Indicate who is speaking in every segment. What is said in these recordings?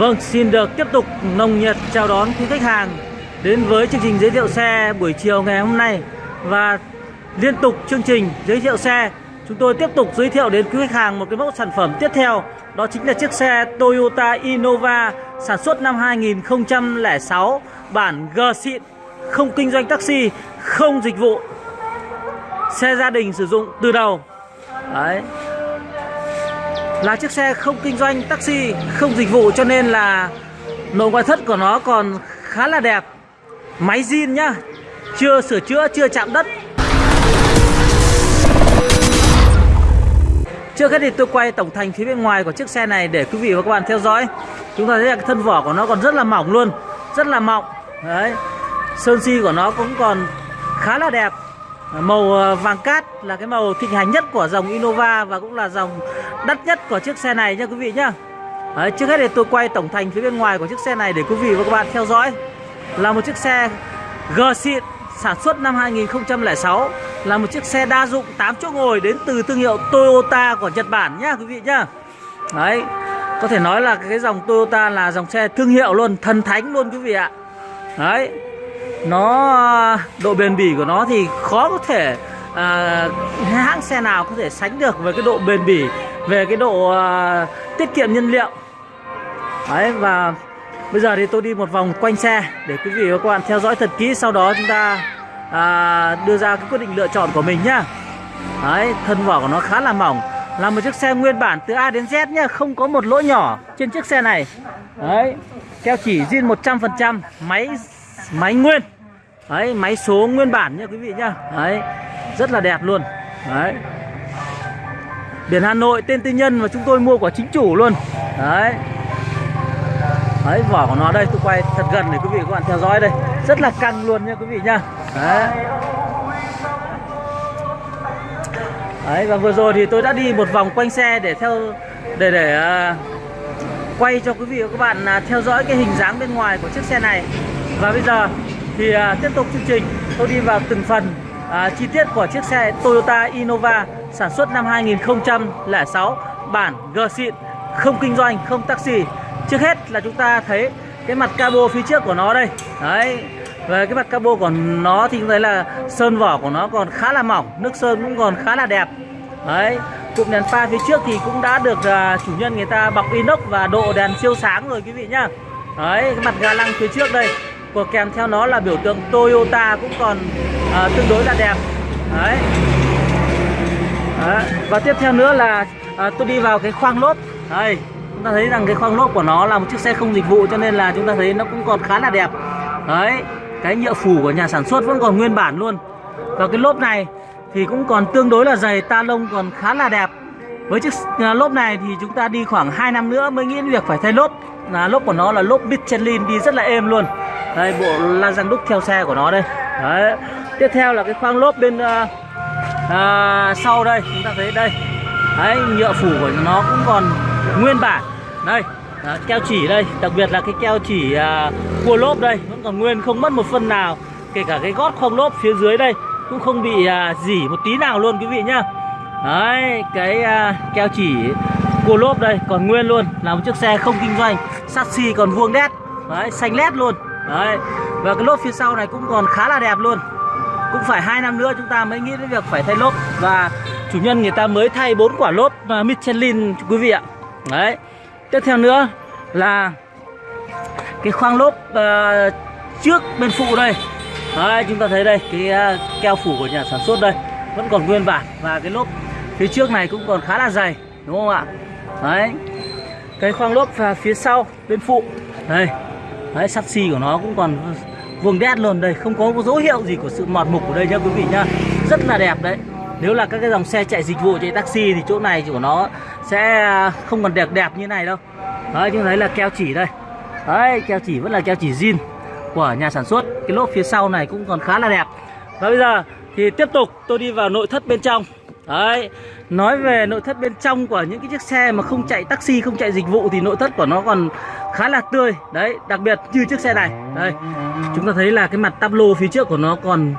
Speaker 1: Vâng, xin được tiếp tục nồng nhiệt chào đón quý khách hàng đến với chương trình giới thiệu xe buổi chiều ngày hôm nay. Và liên tục chương trình giới thiệu xe chúng tôi tiếp tục giới thiệu đến quý khách hàng một cái mẫu sản phẩm tiếp theo đó chính là chiếc xe Toyota Innova sản xuất năm 2006 bản G xịn không kinh doanh taxi không dịch vụ xe gia đình sử dụng từ đầu. Đấy là chiếc xe không kinh doanh taxi, không dịch vụ cho nên là nội ngoại thất của nó còn khá là đẹp. Máy zin nhá, chưa sửa chữa, chưa chạm đất. Trước hết thì tôi quay tổng thành phía bên ngoài của chiếc xe này để quý vị và các bạn theo dõi. Chúng ta thấy là cái thân vỏ của nó còn rất là mỏng luôn, Rất là mỏng. Đấy, Sơn si của nó cũng còn khá là đẹp. Màu ờ, vàng cát là cái màu thịnh hành nhất của dòng Innova Và cũng là dòng đắt nhất của chiếc xe này nha quý vị nhá Đấy, Trước hết thì tôi quay tổng thành phía bên ngoài của chiếc xe này để quý vị và các bạn theo dõi Là một chiếc xe G xịn sản xuất năm 2006 là một chiếc xe đa dụng 8 chỗ ngồi đến từ thương hiệu Toyota của Nhật Bản nhá quý vị nhá. Đấy, có thể nói là cái dòng Toyota là dòng xe thương hiệu luôn, thần thánh luôn quý vị ạ. Đấy. Nó à, độ bền bỉ của nó thì khó có thể à, hãng xe nào có thể sánh được với cái độ bền bỉ, về cái độ uh, tiết kiệm nhiên liệu. Đấy và Bây giờ thì tôi đi một vòng quanh xe để quý vị và các bạn theo dõi thật kỹ Sau đó chúng ta à, đưa ra cái quyết định lựa chọn của mình nhá. Đấy, thân vỏ của nó khá là mỏng Là một chiếc xe nguyên bản từ A đến Z nhá Không có một lỗ nhỏ trên chiếc xe này. Đấy, keo chỉ zin 100% Máy máy nguyên. Đấy, máy số nguyên bản nha quý vị nhá. Đấy, rất là đẹp luôn. Đấy. Biển Hà Nội tên tư nhân và chúng tôi mua của chính chủ luôn. Đấy. Đấy vỏ của nó đây tôi quay thật gần để quý vị các bạn theo dõi đây. Rất là căng luôn nha quý vị nha. Đấy. Đấy và vừa rồi thì tôi đã đi một vòng quanh xe để theo để để uh, quay cho quý vị và các bạn uh, theo dõi cái hình dáng bên ngoài của chiếc xe này. Và bây giờ thì uh, tiếp tục chương trình. Tôi đi vào từng phần à, chi tiết của chiếc xe Toyota Innova sản xuất năm 2006 bản G xịn không kinh doanh không taxi. Trước hết là chúng ta thấy cái mặt cabo phía trước của nó đây. Đấy Về cái mặt cabo của nó thì chúng thấy là sơn vỏ của nó còn khá là mỏng Nước sơn cũng còn khá là đẹp. Đấy Cụm đèn pha phía trước thì cũng đã được uh, chủ nhân người ta bọc inox và độ đèn siêu sáng rồi quý vị nhá. Đấy cái mặt ga lăng phía trước đây. Của kèm theo nó là biểu tượng Toyota cũng còn uh, tương đối là đẹp. Đấy. Đấy. Và tiếp theo nữa là à, tôi đi vào cái khoang lốp. Đây. Chúng ta thấy rằng cái khoang lốp của nó là một chiếc xe không dịch vụ cho nên là chúng ta thấy nó cũng còn khá là đẹp. Đấy. Cái nhựa phủ của nhà sản xuất vẫn còn nguyên bản luôn. Và cái lốp này thì cũng còn tương đối là dày ta lông còn khá là đẹp. Với chiếc ờ, lốp này thì chúng ta đi khoảng 2 năm nữa mới nghĩ đến việc phải thay lốp. Là lốp của nó là lốp Michelin đi rất là êm luôn đây bộ la răng đúc theo xe của nó đây. Đấy. Tiếp theo là cái khoang lốp bên uh, uh, sau đây. Chúng ta thấy đây. Đấy nhựa phủ của nó cũng còn nguyên bản. Đây đó, keo chỉ đây. Đặc biệt là cái keo chỉ uh, cua lốp đây vẫn còn nguyên không mất một phân nào. Kể cả cái gót khoang lốp phía dưới đây cũng không bị uh, dỉ một tí nào luôn quý vị nhá. Đấy cái uh, keo chỉ cua lốp đây còn nguyên luôn. Là một chiếc xe không kinh doanh sassy còn vuông đét đấy xanh lét luôn đấy. Và cái lốp phía sau này cũng còn khá là đẹp luôn. Cũng phải hai năm nữa chúng ta mới nghĩ đến việc phải thay lốp. Và chủ nhân người ta mới thay bốn quả lốp à, Michelin quý vị ạ. Đấy. Tiếp theo nữa là cái khoang lốp uh, trước bên phụ đây. Đấy chúng ta thấy đây cái uh, keo phủ của nhà sản xuất đây. Vẫn còn nguyên bản và cái lốp phía trước này cũng còn khá là dày đúng không ạ? Đấy. Cái khoang lốp và phía sau bên phụ. Đây đấy sắt xi của nó cũng còn vuông đét luôn. Đây không có dấu hiệu gì của sự mọt mục ở đây nhá quý vị nhá. Rất là đẹp đấy. Nếu là các cái dòng xe chạy dịch vụ chạy taxi thì chỗ này của nó sẽ không còn đẹp đẹp như này đâu. Đấy chúng thấy là keo chỉ đây. Đấy keo chỉ vẫn là keo chỉ zin của nhà sản xuất. Cái lốp phía sau này cũng còn khá là đẹp. Và bây giờ thì tiếp tục tôi đi vào nội thất bên trong. Đấy, nói về nội thất bên trong của những cái chiếc xe mà không chạy taxi, không chạy dịch vụ thì nội thất của nó còn khá là tươi. Đấy, đặc biệt như chiếc xe này. Đây, chúng ta thấy là cái mặt tắp lô phía trước của nó còn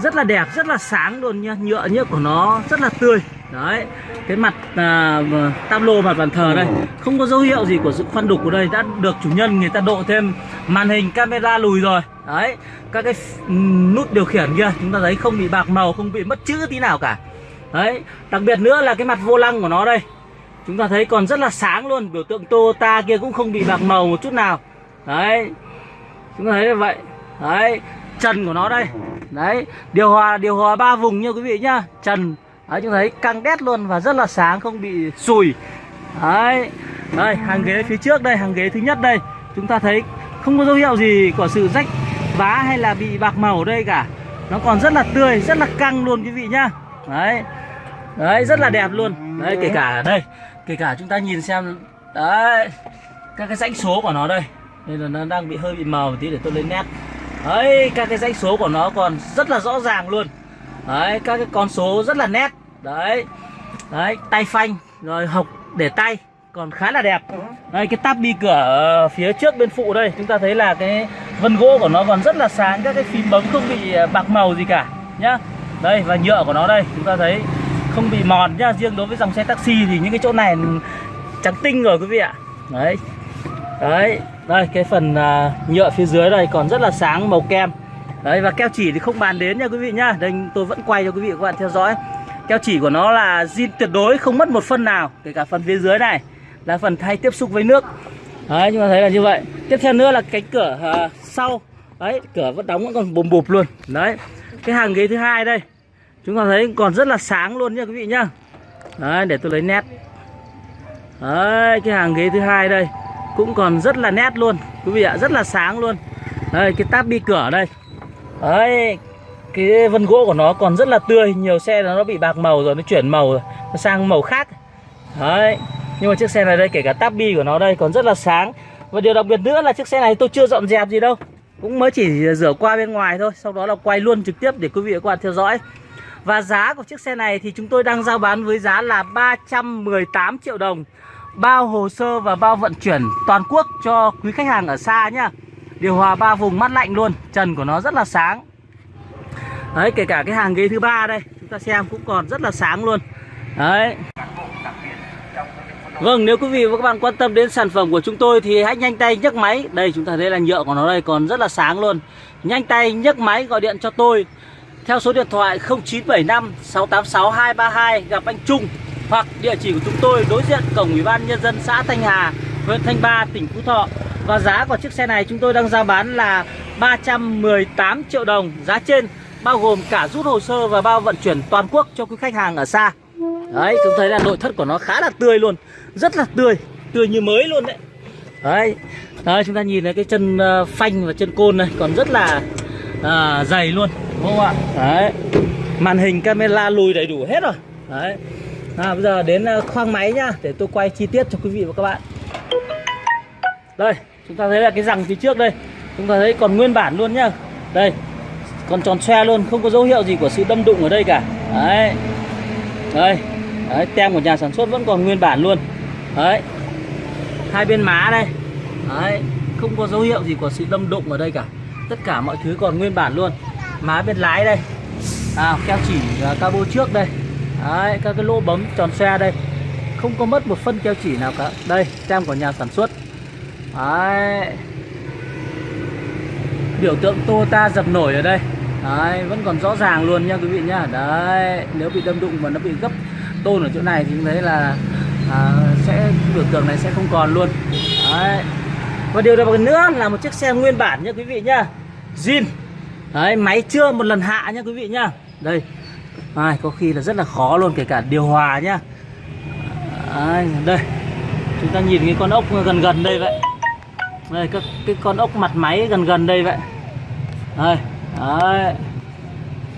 Speaker 1: rất là đẹp, rất là sáng luôn nha. Nhựa nhựa của nó rất là tươi. đấy cái mặt à, tam lô mặt bàn thờ đây không có dấu hiệu gì của sự khoan đục của đây đã được chủ nhân người ta độ thêm màn hình camera lùi rồi đấy các cái ừ, nút điều khiển kia chúng ta thấy không bị bạc màu không bị mất chữ tí nào cả đấy đặc biệt nữa là cái mặt vô lăng của nó đây chúng ta thấy còn rất là sáng luôn, biểu tượng Toyota kia cũng không bị bạc màu một chút nào. Đấy, chúng ta thấy là vậy. Đấy trần của nó đây. Đấy, điều hòa điều hòa ba vùng nha quý vị nhá. Trần đấy, chúng ta thấy căng đét luôn và rất là sáng, không bị sùi. Đấy, đây, hàng ghế phía trước đây, hàng ghế thứ nhất đây. Chúng ta thấy không có dấu hiệu gì của sự rách vá hay là bị bạc màu ở đây cả. Nó còn rất là tươi, rất là căng luôn quý vị nhá. Đấy đấy, rất là đẹp luôn. Đấy, kể cả đây kể cả chúng ta nhìn xem, đấy, các cái dãy số của nó đây. Đây là nó đang bị hơi bị màu một tí để tôi lên nét đấy, các cái dãy số của nó còn rất là rõ ràng luôn. Đấy, các cái con số rất là nét. Đấy đấy, tay phanh, rồi hộc để tay, còn khá là đẹp. Đây cái tab bi cửa phía trước bên phụ đây, chúng ta thấy là cái vân gỗ của nó còn rất là sáng. Các cái phím bấm không bị à, bạc màu gì cả, nhá. Đây, và nhựa của nó đây, chúng ta thấy không bị mòn nhá. Riêng đối với dòng xe taxi thì những cái chỗ này trắng tinh rồi quý vị ạ. Đấy. Đấy. Đây cái phần uh, nhựa phía dưới đây còn rất là sáng màu kem. Đấy và keo chỉ thì không bàn đến nha quý vị nhá. Đây tôi vẫn quay cho quý vị và các bạn theo dõi. Keo chỉ của nó là zin tuyệt đối không mất một phân nào kể cả phần phía dưới này là phần thay tiếp xúc với nước. Đấy chúng ta thấy là như vậy. Tiếp theo nữa là cánh cửa uh, sau. Đấy cửa vẫn đóng vẫn còn bùm bụp luôn. Đấy. Cái hàng ghế thứ hai đây chúng ta thấy còn rất là sáng luôn nha quý vị nhá. Đấy, để tôi lấy nét. Đấy, cái hàng ghế thứ hai đây cũng còn rất là nét luôn. Quý vị ạ, rất là sáng luôn. Đây cái táp bi cửa đây. Đấy, cái vân gỗ của nó còn rất là tươi. Nhiều xe nó bị bạc màu rồi, nó chuyển màu rồi, nó sang màu khác. Đấy, nhưng mà chiếc xe này đây, kể cả táp bi của nó đây còn rất là sáng. Và điều đặc biệt nữa là chiếc xe này tôi chưa dọn dẹp gì đâu. Cũng mới chỉ rửa qua bên ngoài thôi, sau đó là quay luôn trực tiếp để quý vị và các bạn theo dõi và giá của chiếc xe này thì chúng tôi đang giao bán với giá là 318 triệu đồng. Bao hồ sơ và bao vận chuyển toàn quốc cho quý khách hàng ở xa nhá. Điều hòa ba vùng mát lạnh luôn, Trần của nó rất là sáng. Đấy, kể cả cái hàng ghế thứ ba đây, Chúng ta xem cũng còn rất là sáng luôn. Đấy. Vâng nếu quý vị và các bạn quan tâm đến sản phẩm của chúng tôi Thì hãy nhanh tay nhấc máy. Đây, chúng ta thấy là nhựa của nó đây còn rất là sáng luôn. Nhanh tay nhấc máy gọi điện cho tôi. Theo số điện thoại 0975 686 232 Gặp anh Trung hoặc địa chỉ của chúng tôi đối diện cổng ủy ban nhân dân xã Thanh Hà, huyện Thanh Ba, tỉnh Phú Thọ. Và giá của chiếc xe này chúng tôi đang giao bán là 318 triệu đồng. Giá trên bao gồm cả rút hồ sơ và bao vận chuyển toàn quốc cho quý khách hàng ở xa. Đấy, chúng thấy là nội thất của nó khá là tươi luôn, rất là tươi, tươi như mới luôn đấy. Đấy, đấy chúng ta nhìn thấy cái chân ờ, phanh và chân côn này còn rất là à, dày luôn, đúng không ạ? Đấy, màn hình camera lùi đầy đủ hết rồi. Đấy, à, bây giờ đến ờ, khoang máy nhá để tôi quay chi tiết cho quý vị và các bạn. Đây chúng ta thấy là cái rằng phía trước đây. Chúng ta thấy còn nguyên bản luôn nhá. Đây còn tròn xoe luôn không có dấu hiệu gì của sự đâm đụng ở đây cả. Đấy. Đây. Đấy, tem của nhà sản xuất vẫn còn nguyên bản luôn. Đấy. Hai bên má đây. Đấy không có dấu hiệu gì của sự đâm đụng ở đây cả tất cả mọi thứ còn nguyên bản luôn. Má bên lái đây. À, keo chỉ uh, cabo trước đây. Đấy, các cái lỗ bấm tròn xe đây. Không có mất một phân keo chỉ nào cả. Đây, tem của nhà sản xuất. Đấy. Biểu tượng Toyota dập nổi ở đây. Đấy, vẫn còn rõ ràng luôn nha quý vị nhá. Đấy, nếu bị đâm đụng mà nó bị gấp tôn ở chỗ này thì thấy là à, sẽ biểu tượng này sẽ không còn luôn. Đấy. Và điều đặc biệt nữa là một chiếc xe nguyên bản nha quý vị nhá. Zin. Đấy, máy chưa một lần hạ nha quý vị nhá. Đây, Ai, có khi là rất là khó luôn kể cả điều hòa nhá. Đấy, đây. Chúng ta nhìn cái con ốc gần gần đây vậy. Đây các cái con ốc mặt máy gần gần đây vậy. Đây đấy.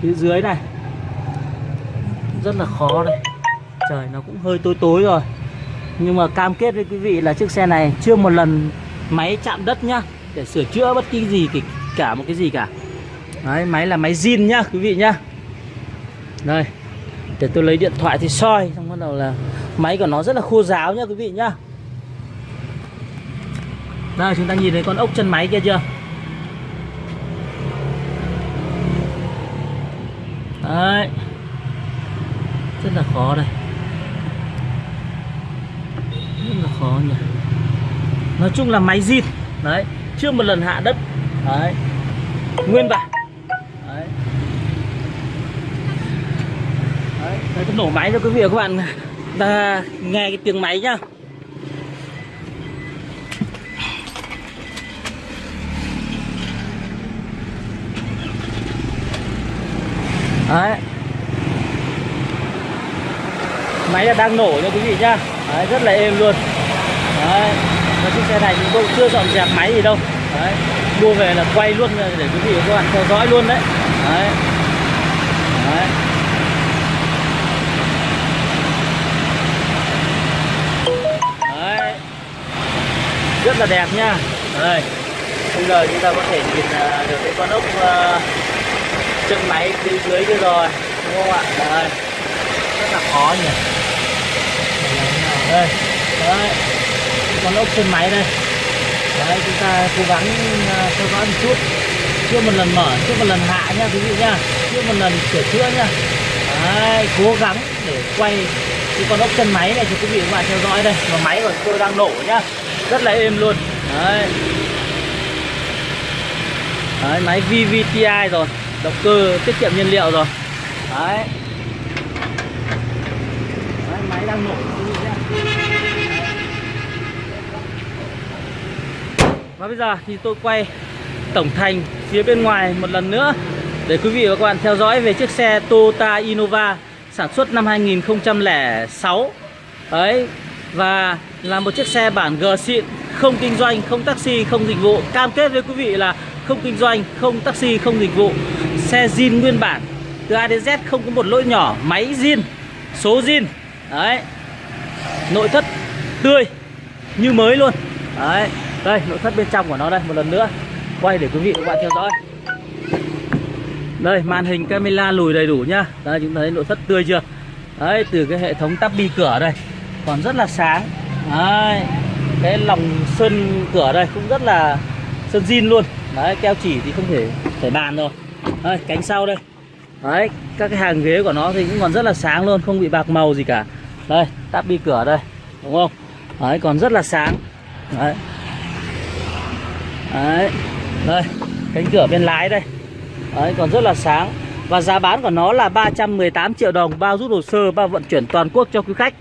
Speaker 1: Phía dưới này. Rất là khó đây. Trời nó cũng hơi tối tối rồi. Nhưng mà cam kết với quý vị là chiếc xe này chưa một lần máy chạm đất nhá, để sửa chữa bất kỳ gì cả một cái gì cả. Đấy, máy là máy zin nhá, quý vị nhá. Đây, để tôi lấy điện thoại thì soi, xong bắt đầu là máy của nó rất là khô ráo nhá, quý vị nhá. Đây, chúng ta nhìn thấy con ốc chân máy kia chưa? Đấy. Rất là khó đây. Rất là khó nhỉ nói chung là máy zin. Đấy chưa một lần hạ đất. Đấy. Nguyên bản đấy. Đấy đấy tôi nổ máy cho quý vị và các bạn. Ta nghe cái tiếng máy nhá. Đấy. Máy là đang nổ nha quý vị nhá. Đấy, rất là êm luôn. Đấy và chiếc xe này chúng tôi chưa dọn dẹp máy gì đâu. Đấy mua về là quay luôn để quý vị và các bạn theo dõi luôn đấy. Đấy. Đấy. Đấy. Rất là đẹp nha. Đây. Bây giờ chúng ta có thể nhìn à, được cái con ốc uh, chân máy phía dưới kia rồi đúng không ạ? Đây rất là khó nhỉ. Đây. Đấy con ốc chân máy đây. Đấy chúng ta cố gắng à, theo dõi một chút. Chưa một lần mở chưa một lần hạ nha quý vị nha chưa một lần sửa chữa nha đấy cố gắng để quay cái con ốc chân máy này cho quý vị các bạn theo dõi đây. Và máy của tôi đang nổ nhá. Rất là êm luôn. Đấy. Đấy, máy VVTi rồi. Động cơ tiết kiệm nhiên liệu rồi. Đấy, đấy máy đang nổ quý vị nhá và bây giờ thì tôi quay tổng thành phía bên ngoài một lần nữa để quý vị và các bạn theo dõi về chiếc xe Toyota Innova sản xuất năm 2006 đấy, và là một chiếc xe bản G xịn, không kinh doanh, không taxi, không dịch vụ. Cam kết với quý vị là không kinh doanh, không taxi, không dịch vụ. Xe zin nguyên bản, từ A đến Z không có một lỗi nhỏ, máy zin, số zin. Đấy, nội thất tươi như mới luôn. Đấy đây nội thất bên trong của nó đây một lần nữa. Quay để quý vị và các bạn theo dõi. Đây màn hình camera lùi đầy đủ nhá. Đây chúng ta thấy nội thất tươi chưa? Đấy từ cái hệ thống tắp bi cửa đây còn rất là sáng. Đấy cái lòng sơn cửa đây cũng rất là sơn zin luôn. Đấy keo chỉ thì không thể phải bàn rồi. Đấy, cánh sau đây. Đấy các cái hàng ghế của nó thì cũng còn rất là sáng luôn không bị bạc màu gì cả. Đây tắp bi cửa đây đúng không? Đấy còn rất là sáng. Đấy đấy. Đây, cánh cửa bên lái đây. Đấy, còn rất là sáng. Và giá bán của nó là 318 triệu đồng, bao rút hồ sơ, bao vận chuyển toàn quốc cho quý khách.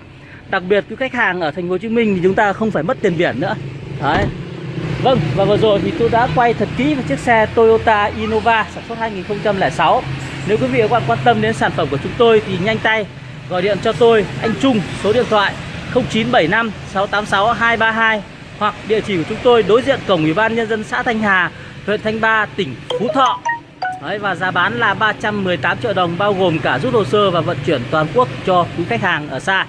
Speaker 1: Đặc biệt, quý khách hàng ở thành phố Hồ Chí Minh thì chúng ta không phải mất tiền biển nữa. Đấy. Vâng và vừa rồi thì tôi đã quay thật kỹ về chiếc xe Toyota Innova sản xuất 2006 Nếu quý vị và các bạn quan tâm đến sản phẩm của chúng tôi thì nhanh tay gọi điện cho tôi, anh Trung, số điện thoại 0975 686 232 hoặc địa chỉ của chúng tôi đối diện cổng Ủy ban nhân dân xã Thanh Hà, huyện Thanh Ba, tỉnh Phú Thọ. Đấy, và giá bán là 318 triệu đồng bao gồm cả rút hồ sơ và vận chuyển toàn quốc cho quý khách hàng ở xa.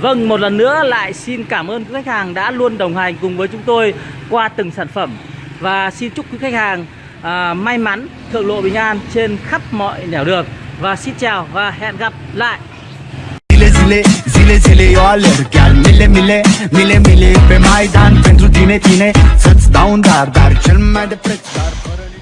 Speaker 1: Vâng, một lần nữa lại xin cảm ơn quý khách hàng đã luôn đồng hành cùng với chúng tôi qua từng sản phẩm và xin chúc quý khách hàng à, may mắn, thượng lộ bình an trên khắp mọi nẻo đường và xin chào và hẹn gặp lại.
Speaker 2: Zile zile, zile zile eu alerg Chiar mile mile, mile mile Pe Maidan pentru tine, tine Să-ți dau un dar, dar cel mai de preț Dar fără nici